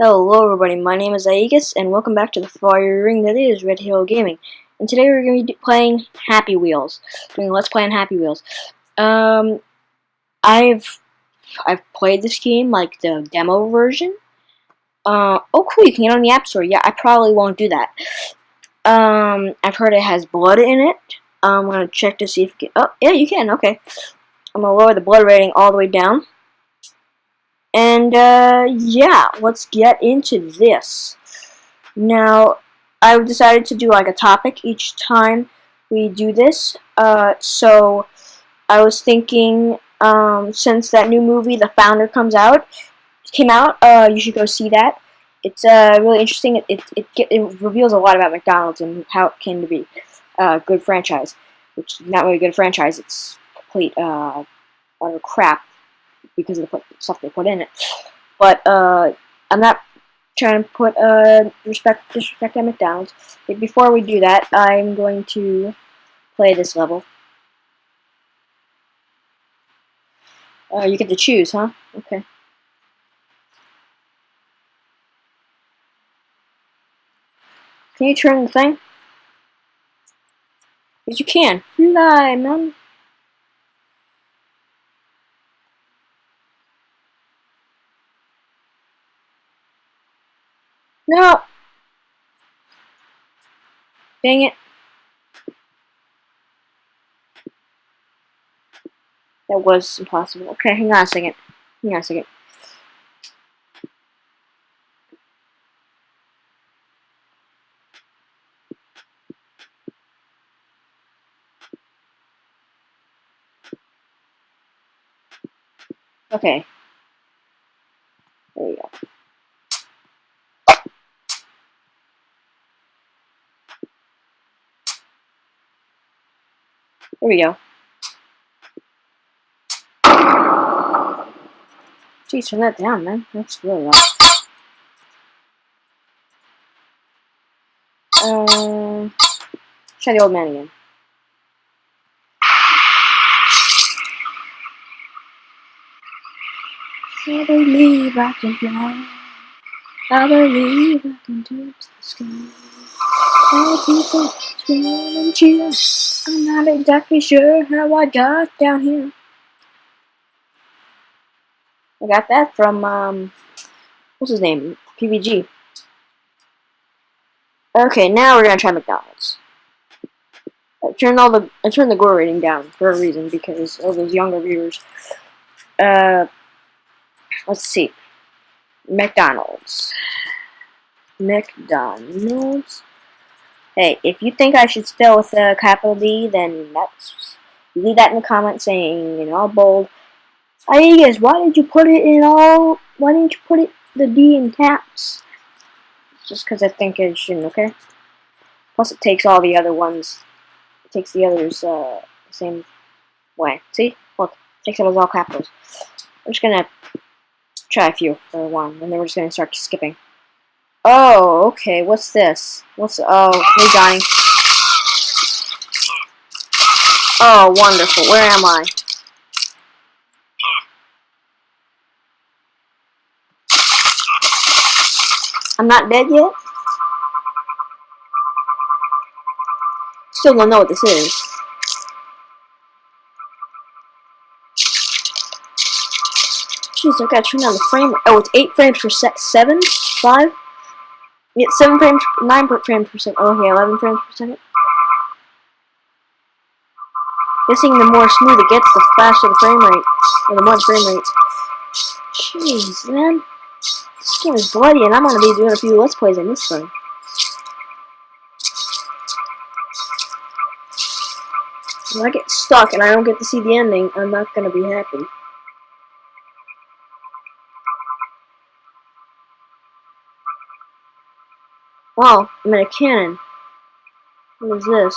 Hello everybody, my name is Aegis, and welcome back to the fire ring that is Red Halo Gaming. And today we're going to be playing Happy Wheels, doing Let's Play on Happy Wheels. Um, I've I've played this game, like the demo version. Uh, oh cool, you can get on the App Store. Yeah, I probably won't do that. Um, I've heard it has blood in it. I'm going to check to see if you can, oh, yeah, you can, okay. I'm going to lower the blood rating all the way down. And uh, yeah, let's get into this. Now, I've decided to do like a topic each time we do this. Uh, so I was thinking, um, since that new movie, The Founder, comes out, came out, uh, you should go see that. It's uh, really interesting. It, it, it, it reveals a lot about McDonald's and how it came to be a good franchise, which not really a good franchise. It's complete uh, utter crap because of the stuff they put in it. But uh, I'm not trying to put uh, respect disrespect at McDonald's. But before we do that, I'm going to play this level. Uh, you get to choose, huh? Okay. Can you turn the thing? Yes, you can. Fly, man. No! Dang it. That was impossible. Okay, hang on a second. Hang on a second. Okay. There we go. There we go. Jeez, turn that down, man. That's really loud. Uh, try the old man again. I believe I can fly. I believe I can touch the sky. All people and cheer. I'm not exactly sure how I got down here. I got that from, um, what's his name? PBG. Okay, now we're gonna try McDonald's. I turned all the I turned the gore rating down for a reason because of those younger viewers. Uh, let's see. McDonald's. McDonald's. Hey, if you think I should spell with a capital D, then that's leave that in the comments saying in all bold. I guess why did you put it in all? Why didn't you put it the D in caps? Just because I think it shouldn't. Okay. Plus, it takes all the other ones. It takes the others uh, the same way. See? Look, it takes it as all capitals. I'm just gonna try a few for one, and then we're just gonna start skipping. Oh, okay. What's this? What's oh, hey Johnny. Oh, wonderful. Where am I? I'm not dead yet? Still don't know what this is. Jeez, I gotta turn down the frame. Oh, it's 8 frames per sec. 7? 5? Yeah, 7 frames, 9 frames per second. Oh, okay, 11 frames per second. Guessing the more smooth it gets, the faster the frame rate. Or the more frame rate. Jeez, man. This game is bloody, and I'm gonna be doing a few Let's Plays on this thing. If I get stuck and I don't get to see the ending, I'm not gonna be happy. Wow, I'm in a cannon. What is this?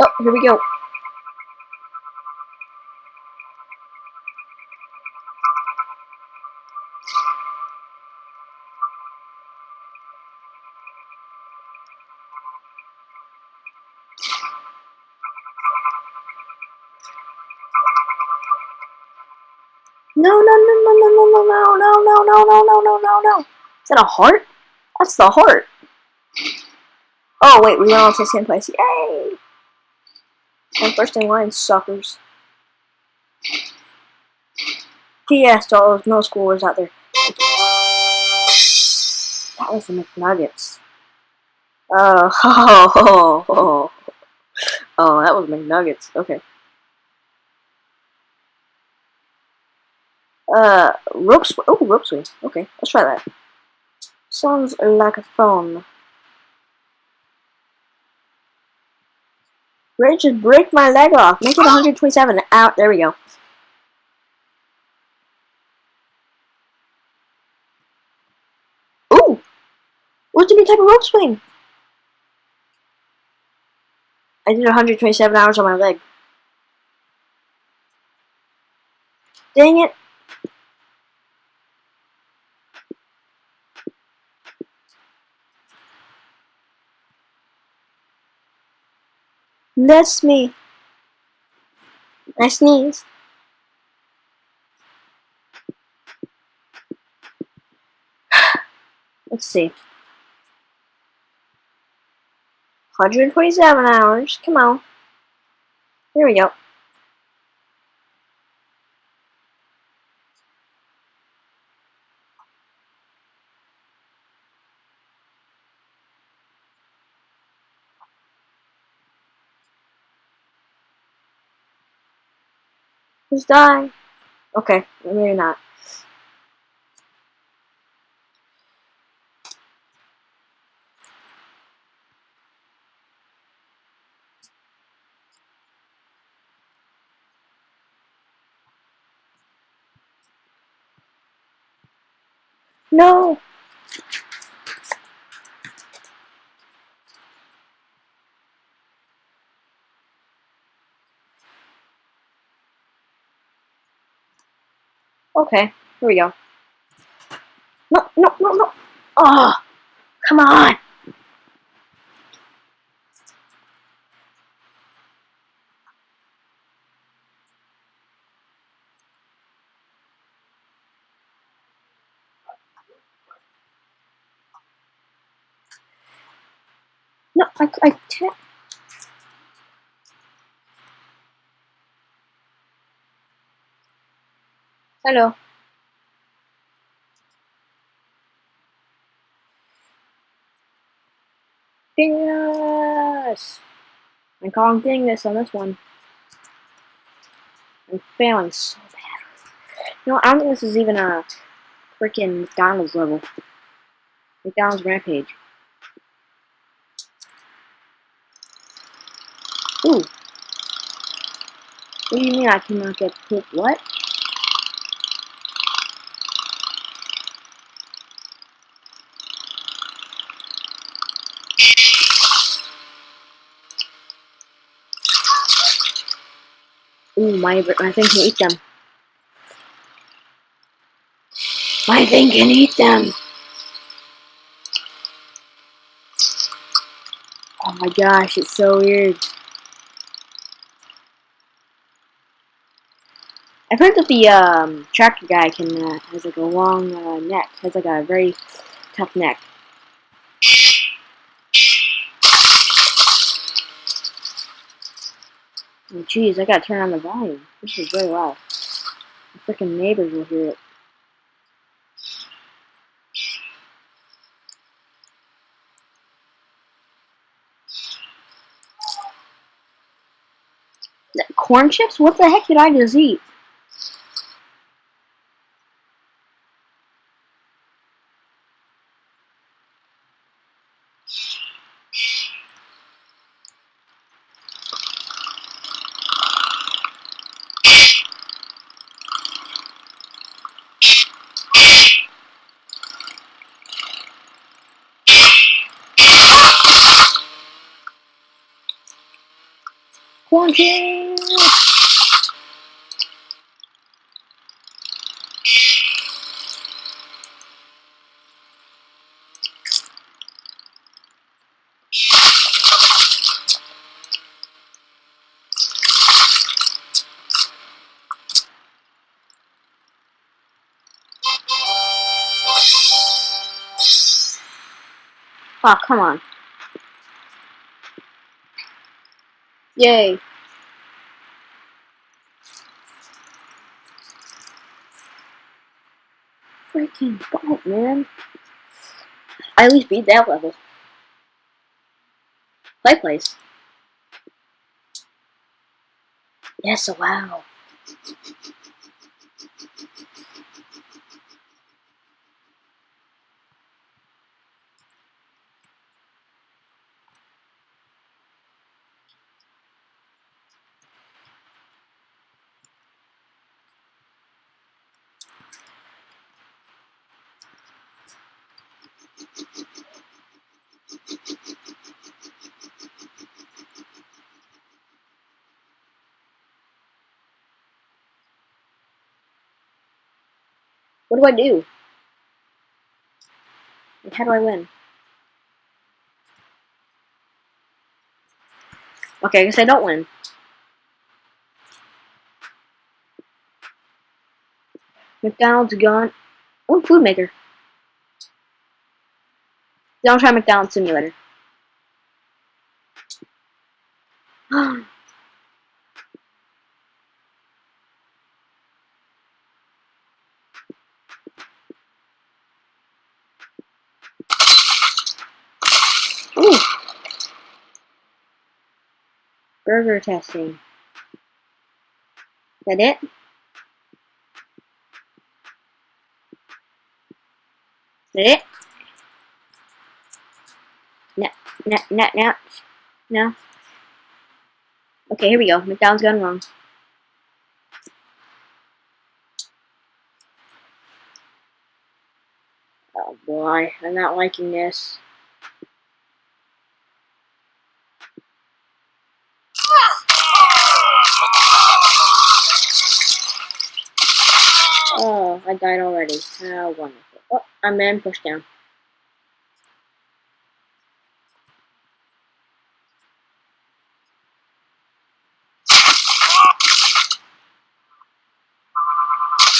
Oh, here we go. No, no, no, no, no, no, no, no, no, no, no, no, no, no, no. Is that a heart? That's the heart. Oh, wait, we went on to second place. Yay! I'm first in line, suckers. P.S. to all those middle schoolers out there. That was the McNuggets. Uh, oh, oh, oh, oh, that was McNuggets. Okay. Uh, rope swing. Oh, rope swing. Okay, let's try that. Sounds like a phone. Ready to break my leg off. Make it 127. Out. There we go. Ooh! What's a new type of rope swing? I did 127 hours on my leg. Dang it. That's me. I sneeze. Let's see. 127 hours. Come on. There we go. Just die. Okay, maybe not. No! Okay, here we go. No, no, no, no! Oh, come on! No, I, I can't. Hello. Dingus! I'm calling Dingus on this one. I'm failing so bad. You know, I don't think this is even a freaking McDonald's level. McDonald's Rampage. Ooh. What do you mean I cannot get poop? What? Ooh, my, my thing can eat them. My thing can eat them! Oh my gosh, it's so weird. I've heard that the um, guy can uh, has like a long uh, neck, has like a very tough neck. Oh, jeez, I gotta turn on the volume. This is very loud. The freaking neighbors will hear it. Corn chips? What the heck did I just eat? Walking! Oh, come on. Yay. Freaking bump, man. I at least beat that level. Play place. Yes, wow. What do I do? How do I win? Okay, I guess I don't win. McDonald's gone. Oh, food maker. Don't try McDonald's simulator. Burger testing. Is That it? That it? No, no, no, no. No. Okay, here we go. McDonald's gone wrong. Oh boy, I'm not liking this. Oh, I died already. How wonderful. Oh, I'm in push down.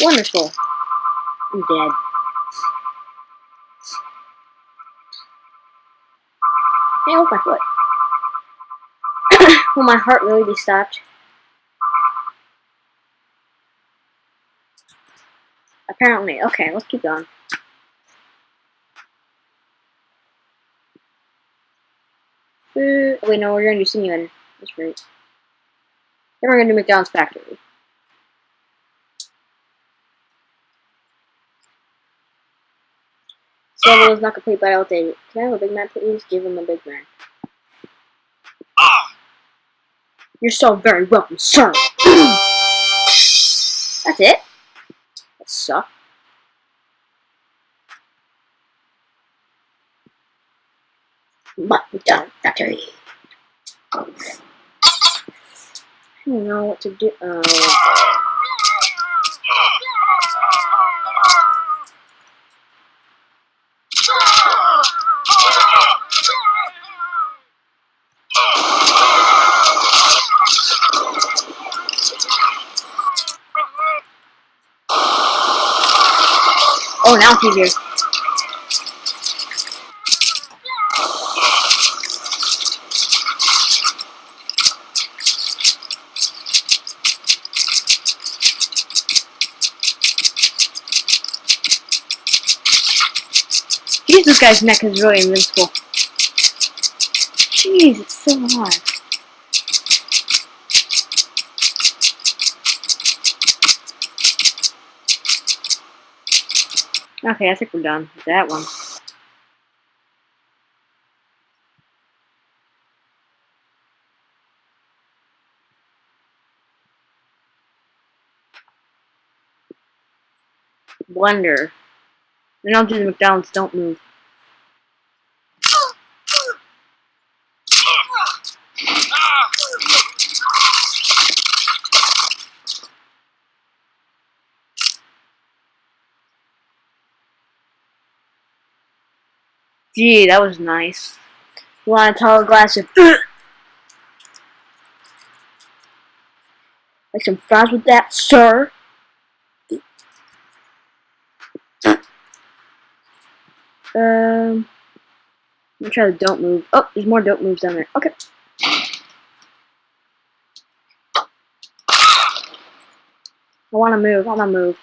Wonderful. I'm dead. Hey, my foot. Will my heart really be stopped? Apparently. Okay, let's keep going. Food. Wait, no, we're gonna do simulator. That's right. Then we're gonna do McDonald's factory. Level is not complete but outdated. Can I have a Big Mac, please? Give him a Big Mac. Ah! You're so very welcome, sir. That's it. That sucked. But done factory. I don't know what to do. Oh. Oh, now it's easier. Guy's neck is really invincible. Jeez, it's so hard. Okay, I think we're done with that one. Blender. Then I'll do the McDonald's don't move. Gee, that was nice. Want a tall glass of like some fries with that, sir? Um, I'm try the don't move. Oh, there's more don't moves down there. Okay. I wanna move, I wanna move.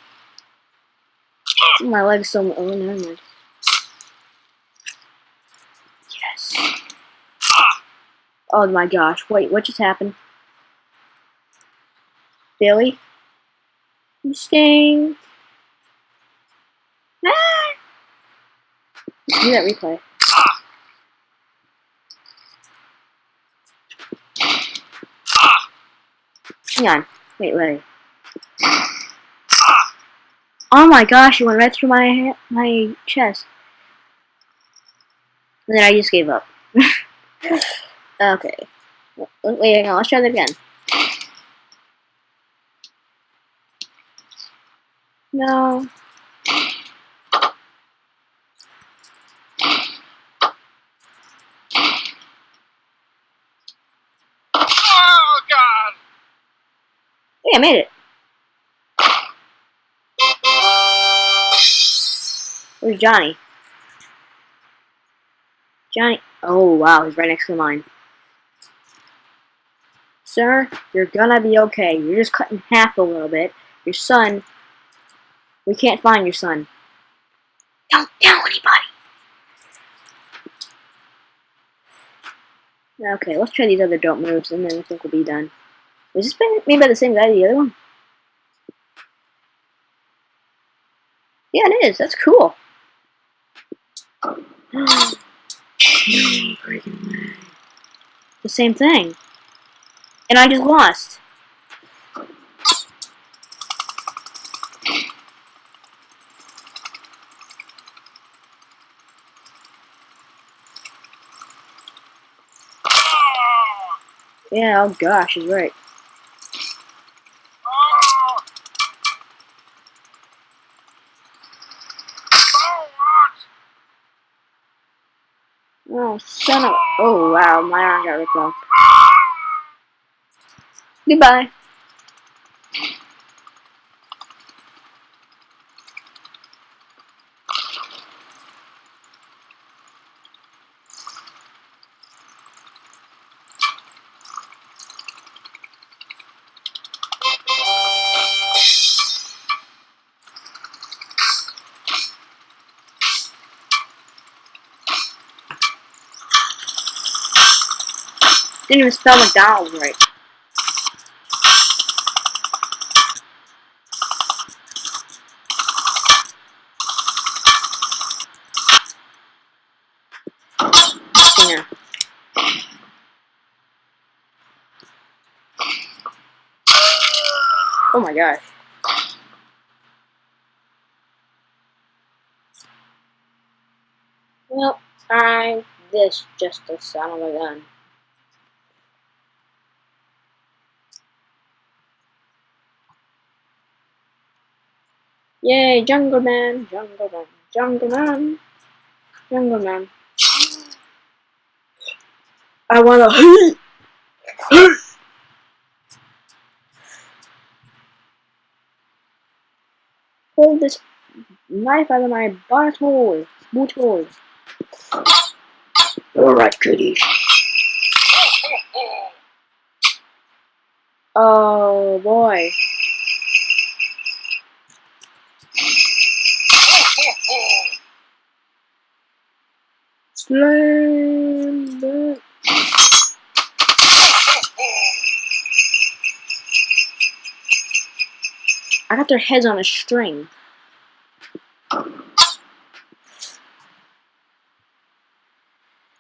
My leg's so oh never mind. Yes. Oh my gosh, wait, what just happened? Billy? You stink. Ah! Do that replay. Hang on. Wait, wait. Oh my gosh, it went right through my my chest. And then I just gave up. okay. Wait, on, let's try that again. No. Oh God! Hey, I made it. Where's Johnny? Johnny. Oh, wow, he's right next to mine. Sir, you're gonna be okay. You're just cut in half a little bit. Your son. We can't find your son. Don't tell anybody. Okay, let's try these other dope moves, and then I think we'll be done. Was this made by the same guy as the other one? Yeah, it is. That's cool. the same thing. And I just lost. Yeah, oh gosh, he's right. Oh, son of. Oh, wow, my arm got ripped off. Goodbye. Didn't even spell McDonald's right. Oh my gosh. Well, I'm this just a son of a gun. Yay, Jungle Man, Jungle Man, Jungle Man, Jungle Man. I wanna Hold this knife out of my butthole, butthole. Alright, goody. Oh boy. Slam I got their heads on a string.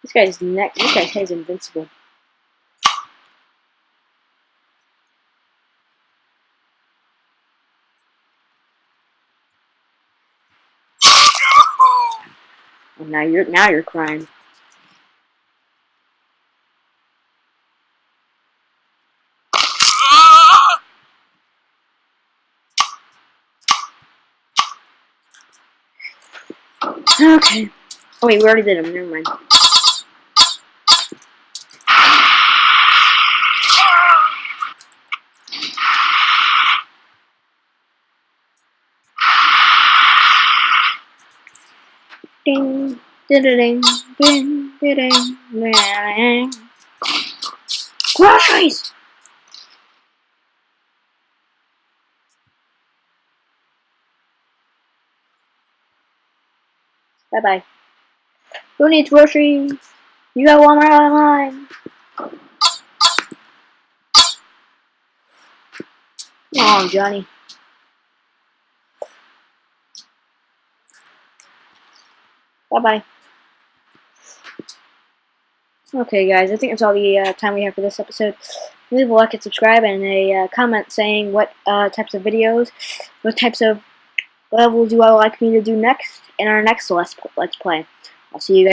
This guy's neck. This guy's head's invincible. Now you're now you're crying. Okay. Oh wait, we already did them. Never mind. Ding, ding, ding, ding. ding, ding. Crash Groceries! Bye bye. Who needs groceries? You got Walmart online. On, Johnny. Bye bye. Okay, guys, I think that's all the uh, time we have for this episode. Leave a like and subscribe, and a uh, comment saying what uh, types of videos, what types of levels do I like me to do next in our next let's play. I'll see you guys.